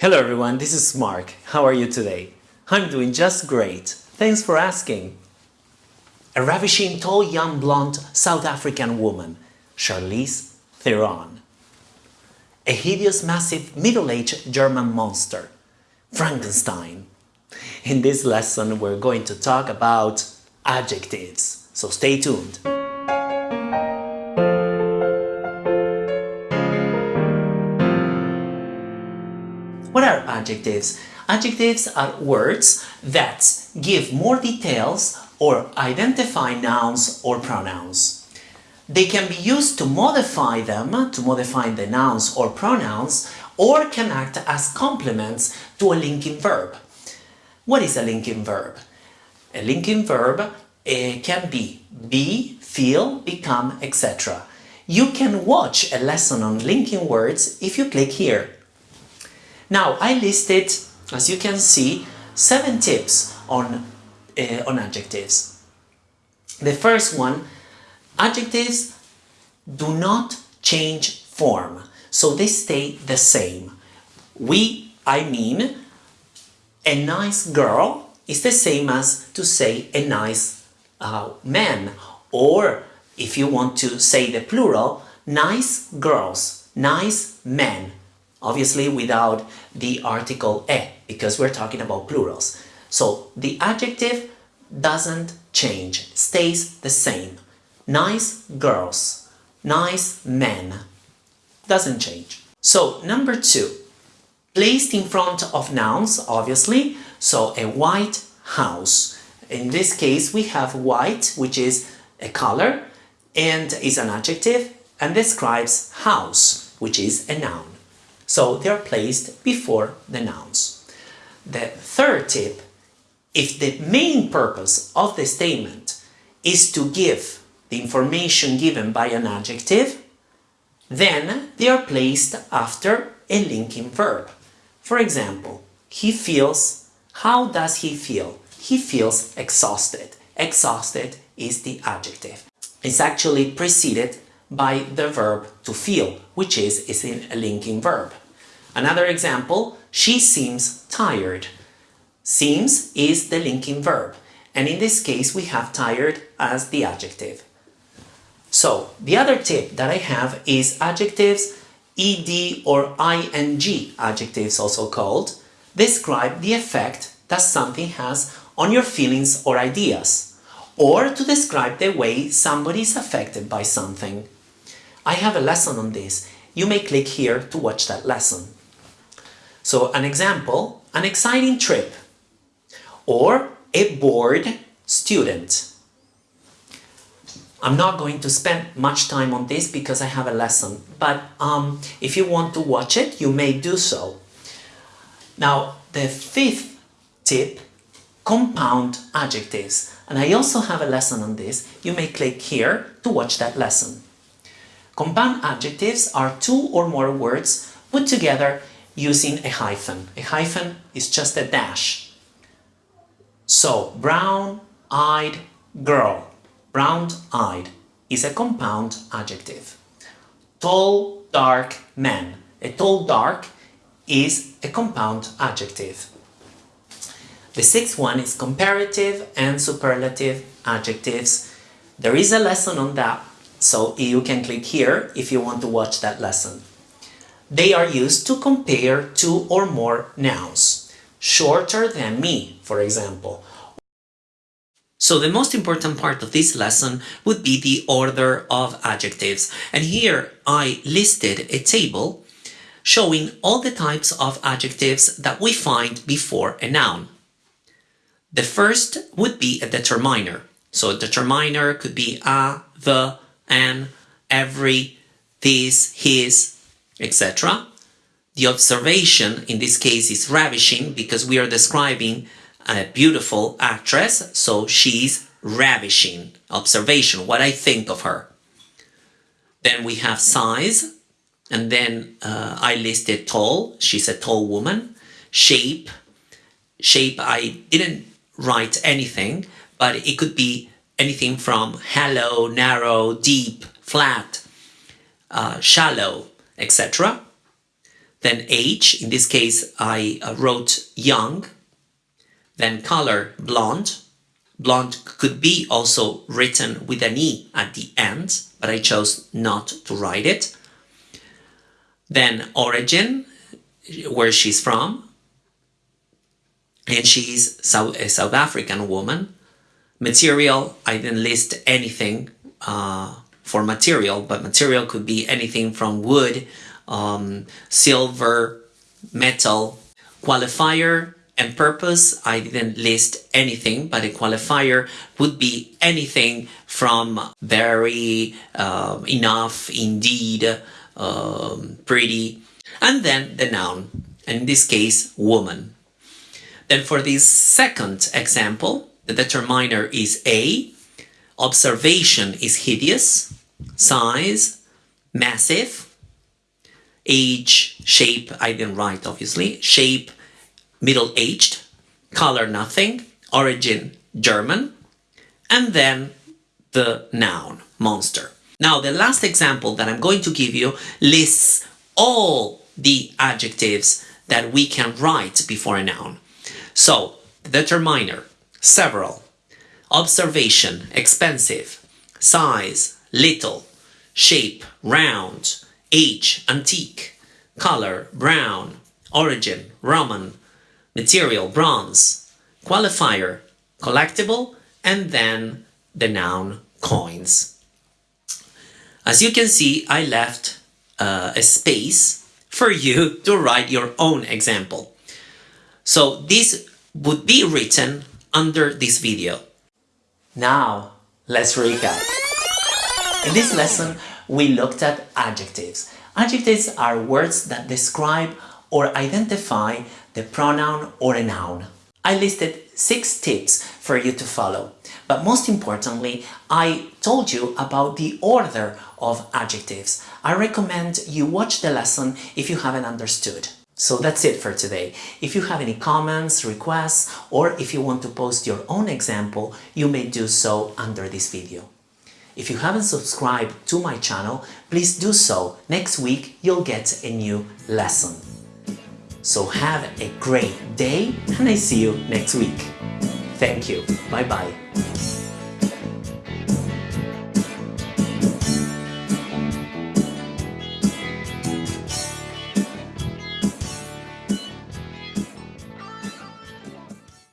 Hello everyone, this is Mark. How are you today? I'm doing just great. Thanks for asking. A ravishing tall young blonde South African woman, Charlize Theron. A hideous massive middle-aged German monster, Frankenstein. In this lesson we're going to talk about adjectives, so stay tuned. Adjectives? Adjectives are words that give more details or identify nouns or pronouns. They can be used to modify them, to modify the nouns or pronouns, or can act as complements to a linking verb. What is a linking verb? A linking verb uh, can be be, feel, become, etc. You can watch a lesson on linking words if you click here. Now, I listed, as you can see, seven tips on, uh, on adjectives. The first one, adjectives do not change form, so they stay the same. We, I mean, a nice girl is the same as to say a nice uh, man, or if you want to say the plural, nice girls, nice men, obviously without the article e, because we're talking about plurals. So the adjective doesn't change, stays the same. Nice girls, nice men, doesn't change. So number two, placed in front of nouns, obviously, so a white house. In this case, we have white, which is a color, and is an adjective, and describes house, which is a noun. So they are placed before the nouns. The third tip, if the main purpose of the statement is to give the information given by an adjective, then they are placed after a linking verb. For example, he feels, how does he feel? He feels exhausted. Exhausted is the adjective. It's actually preceded by the verb to feel, which is, is a linking verb. Another example, she seems tired. Seems is the linking verb, and in this case we have tired as the adjective. So, the other tip that I have is adjectives, ed or ing adjectives also called, describe the effect that something has on your feelings or ideas, or to describe the way somebody is affected by something. I have a lesson on this. You may click here to watch that lesson. So an example, an exciting trip or a bored student. I'm not going to spend much time on this because I have a lesson, but um, if you want to watch it, you may do so. Now, the fifth tip, compound adjectives. And I also have a lesson on this. You may click here to watch that lesson. Compound adjectives are two or more words put together using a hyphen. A hyphen is just a dash. So, brown-eyed girl. Brown-eyed is a compound adjective. Tall, dark man. A tall, dark is a compound adjective. The sixth one is comparative and superlative adjectives. There is a lesson on that, so you can click here if you want to watch that lesson. They are used to compare two or more nouns. Shorter than me, for example. So the most important part of this lesson would be the order of adjectives. And here I listed a table showing all the types of adjectives that we find before a noun. The first would be a determiner. So a determiner could be a, the, an, every, this, his, etc. The observation in this case is ravishing because we are describing a beautiful actress, so she's ravishing. Observation, what I think of her. Then we have size, and then uh, I listed tall, she's a tall woman. Shape, shape I didn't write anything, but it could be anything from hollow, narrow, deep, flat, uh, shallow, etc. then age, in this case I uh, wrote young, then color blonde. Blonde could be also written with an E at the end, but I chose not to write it. Then origin, where she's from, and she's South, a South African woman. Material, I didn't list anything uh, for material, but material could be anything from wood, um, silver, metal. Qualifier and purpose, I didn't list anything, but a qualifier would be anything from very, uh, enough, indeed, um, pretty, and then the noun, in this case, woman. Then for this second example, the determiner is A, observation is hideous, size, massive, age, shape, I didn't write obviously, shape, middle-aged, color nothing, origin German, and then the noun, monster. Now the last example that I'm going to give you lists all the adjectives that we can write before a noun. So, determiner, several, observation, expensive, size, little, shape, round, age, antique, color, brown, origin, Roman, material, bronze, qualifier, collectible, and then the noun, coins. As you can see, I left uh, a space for you to write your own example. So this would be written under this video. Now, let's recap. In this lesson, we looked at adjectives. Adjectives are words that describe or identify the pronoun or a noun. I listed six tips for you to follow, but most importantly, I told you about the order of adjectives. I recommend you watch the lesson if you haven't understood. So that's it for today. If you have any comments, requests, or if you want to post your own example, you may do so under this video. If you haven't subscribed to my channel, please do so. Next week, you'll get a new lesson. So have a great day and I see you next week. Thank you. Bye bye.